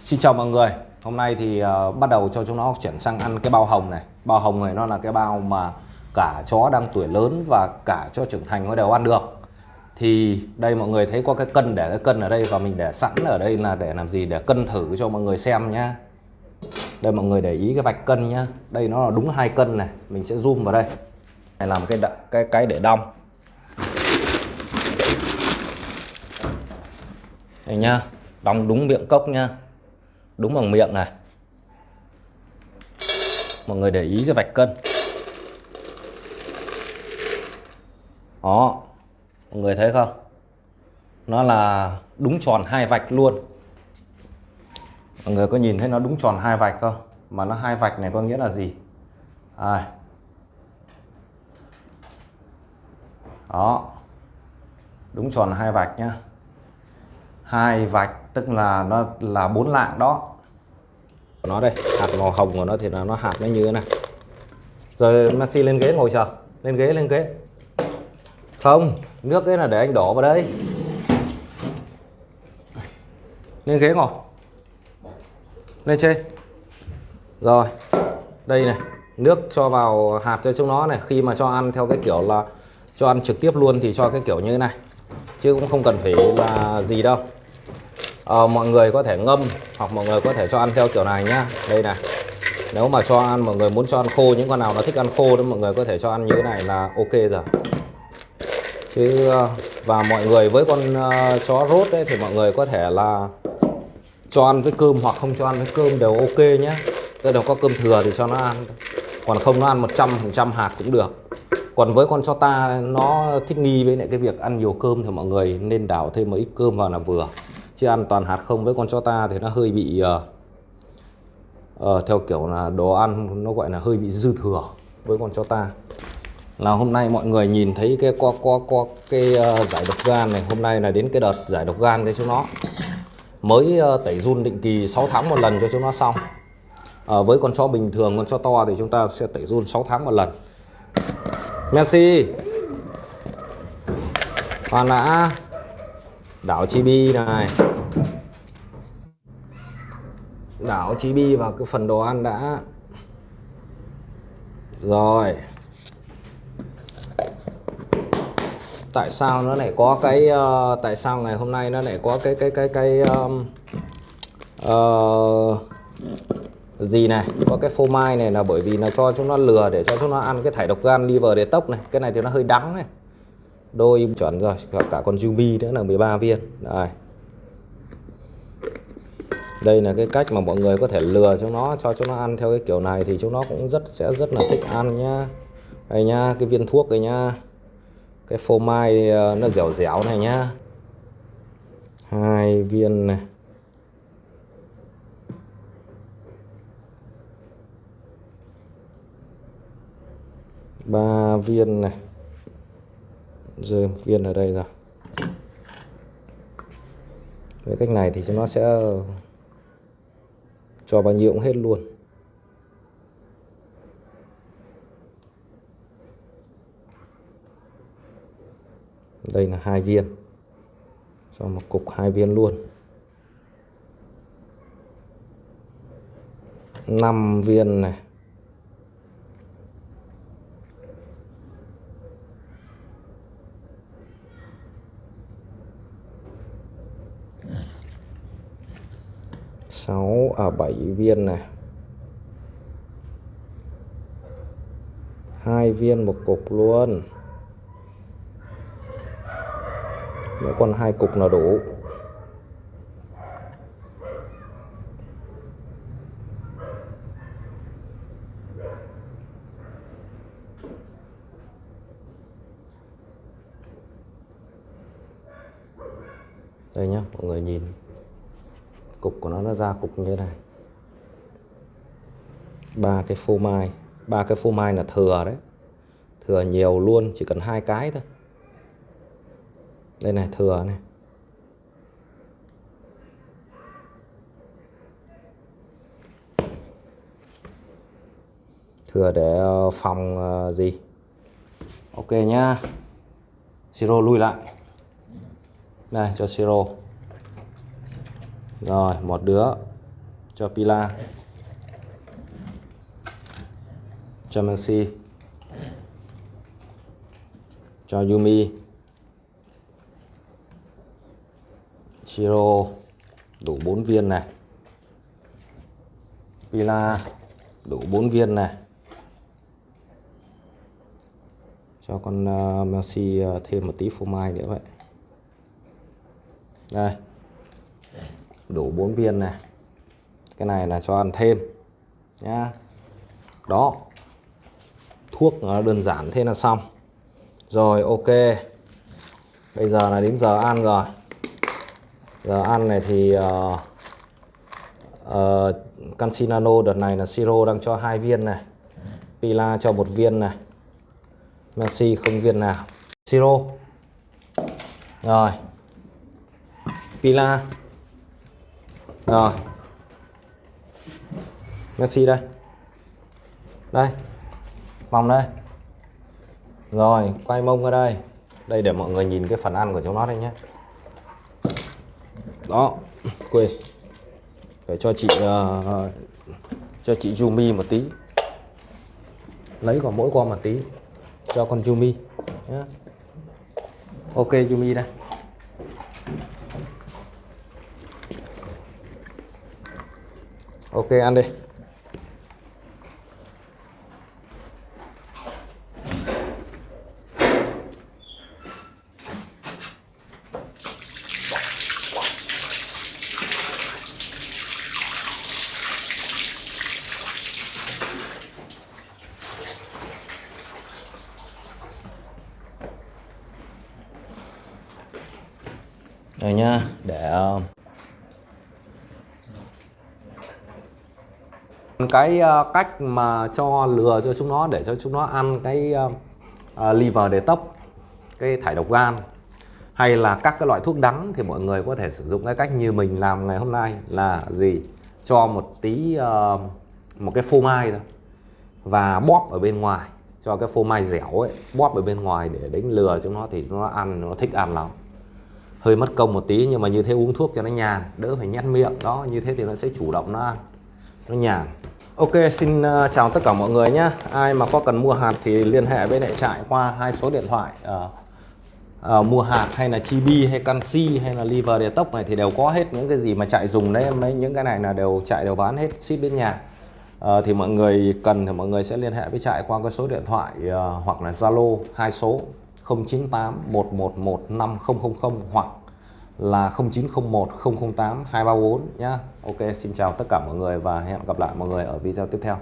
Xin chào mọi người. Hôm nay thì uh, bắt đầu cho chúng nó chuyển sang ăn cái bao hồng này. Bao hồng này nó là cái bao mà cả chó đang tuổi lớn và cả cho trưởng thành nó đều ăn được. Thì đây mọi người thấy có cái cân để cái cân ở đây Và mình để sẵn ở đây là để làm gì? Để cân thử cho mọi người xem nhá. Đây mọi người để ý cái vạch cân nhá. Đây nó là đúng hai cân này. Mình sẽ zoom vào đây. Này làm cái cái cái để đong. Đây nhá. Đong đúng miệng cốc nhá đúng bằng miệng này. Mọi người để ý cái vạch cân. Đó, mọi người thấy không? Nó là đúng tròn hai vạch luôn. Mọi người có nhìn thấy nó đúng tròn hai vạch không? Mà nó hai vạch này có nghĩa là gì? À. đó, đúng tròn hai vạch nhá. Hai vạch tức là nó là bốn lạng đó nó đây. Hạt màu hồng của nó thì là nó hạt nó như thế này. Rồi Messi lên ghế ngồi chờ. Lên ghế lên ghế. Không, nước ấy là để anh đổ vào đây. Lên ghế ngồi. Lên trên. Rồi, đây này. Nước cho vào hạt cho chúng nó này. Khi mà cho ăn theo cái kiểu là cho ăn trực tiếp luôn thì cho cái kiểu như thế này. Chứ cũng không cần phải là gì đâu à, mọi người có thể ngâm hoặc mọi người có thể cho ăn theo kiểu này nhá. Đây này nếu mà cho ăn mọi người muốn cho ăn khô những con nào nó thích ăn khô đó mọi người có thể cho ăn như thế này là ok rồi. Chứ ờ, và mọi người với con uh, chó rốt đấy thì mọi người có thể là cho ăn với cơm hoặc không cho ăn với cơm đều ok nhé tức là có cơm thừa thì cho nó ăn. Còn không nó ăn 100% hạt cũng được. Còn với con chó ta nó thích nghi với lại cái việc ăn nhiều cơm thì mọi người nên đảo thêm mấy ít cơm vào là vừa chứ ăn toàn hạt không với con chó ta thì nó hơi bị uh, uh, theo kiểu là đồ ăn nó gọi là hơi bị dư thừa với con chó ta. Là hôm nay mọi người nhìn thấy cái qua qua qua cái uh, giải độc gan này hôm nay là đến cái đợt giải độc gan cho chúng nó. Mới uh, tẩy run định kỳ 6 tháng một lần cho chúng nó xong. Uh, với con chó bình thường con chó to thì chúng ta sẽ tẩy run 6 tháng một lần. Messi! Hoàn đã đảo chibi này đảo chibi vào cái phần đồ ăn đã. Rồi. Tại sao nó lại có cái uh, tại sao ngày hôm nay nó lại có cái cái cái cái um, uh, gì này có cái phô mai này là bởi vì là cho chúng nó lừa để cho chúng nó ăn cái thải độc gan liver để tốc này. Cái này thì nó hơi đắng này. Đôi chuẩn rồi cả con Yumi nữa là 13 viên. Đây đây là cái cách mà mọi người có thể lừa cho nó, cho chúng nó ăn theo cái kiểu này thì chúng nó cũng rất, sẽ rất là thích ăn nhá. Đây nhá, cái viên thuốc đây nhá. Cái phô mai ờ, nó dẻo dẻo này nhá. Hai viên này. Ba viên này. Rơi một viên ở đây rồi. Với cách này thì chúng nó sẽ cho bao nhiêu cũng hết luôn. Đây là hai viên. Cho một cục hai viên luôn. 5 viên này. 6 à 7 viên này. Hai viên một cục luôn. Mỗi còn hai cục là đủ. Đây nhá, mọi người nhìn cục của nó nó ra cục như thế này. Ba cái phô mai, ba cái phô mai là thừa đấy. Thừa nhiều luôn, chỉ cần hai cái thôi. Đây này, thừa này. Thừa để ờ, phòng ờ, gì? Ok nhá. Siro lui lại. Đây cho siro rồi một đứa cho Pila. Cho Messi, cho Yumi. Chiro đủ 4 viên này. Pila đủ 4 viên này. Cho con uh, Messi uh, thêm một tí phô mai nữa vậy. Đây đủ 4 viên này. Cái này là cho ăn thêm nhá. Đó. Thuốc nó đơn giản thế là xong. Rồi ok. Bây giờ là đến giờ ăn rồi. Giờ ăn này thì ờ, ờ, uh, uh, canxi nano đợt này là siro đang cho hai viên này. Pila cho một viên này. Messi không viên nào. Siro. Rồi. Pila rồi. Messi đây. Đây. Vòng đây. Rồi quay mông ra đây. Đây để mọi người nhìn cái phần ăn của chúng nó đây nhé. Đó quên. Phải cho chị uh, cho chị Yumi một tí. Lấy còn mỗi con một tí. Cho con Yumi nhé. ok Yumi đây. Ok ăn đi. Đây nha để um, cái ờ, cách mà cho lừa cho chúng nó để cho chúng nó ăn cái uh, liver để tốc cái thải độc gan hay là các cái loại thuốc đắng thì mọi người có thể sử dụng cái cách như mình làm ngày hôm nay là gì? Cho một tí uh, một cái phô mai thôi và bóp ở bên ngoài cho cái phô mai dẻo ấy bóp ở bên ngoài để đánh lừa chúng nó thì nó ăn nó thích ăn lắm. Hơi mất công một tí nhưng mà như thế uống thuốc cho nó nhàn đỡ phải nhăn miệng đó như thế thì nó sẽ chủ động nó ăn nó nhàn. Ok xin ờ, chào tất cả mọi người nhé. Ai mà có cần mua hạt thì liên hệ với lại trại qua hai số điện thoại à, à, mua hạt hay là chibi hay canxi hay là liver detox này thì đều có hết. Những cái gì mà chạy dùng đấy mấy những cái này là đều chạy đều bán hết ship đến nhà. À, thì mọi người cần thì mọi người sẽ liên hệ với trại qua cái số điện thoại à, hoặc là Zalo hai số 098 111 5000 hoặc là 0901 008 234 nhá. Ok, xin chào tất cả mọi người và hẹn gặp lại mọi người ở video tiếp theo.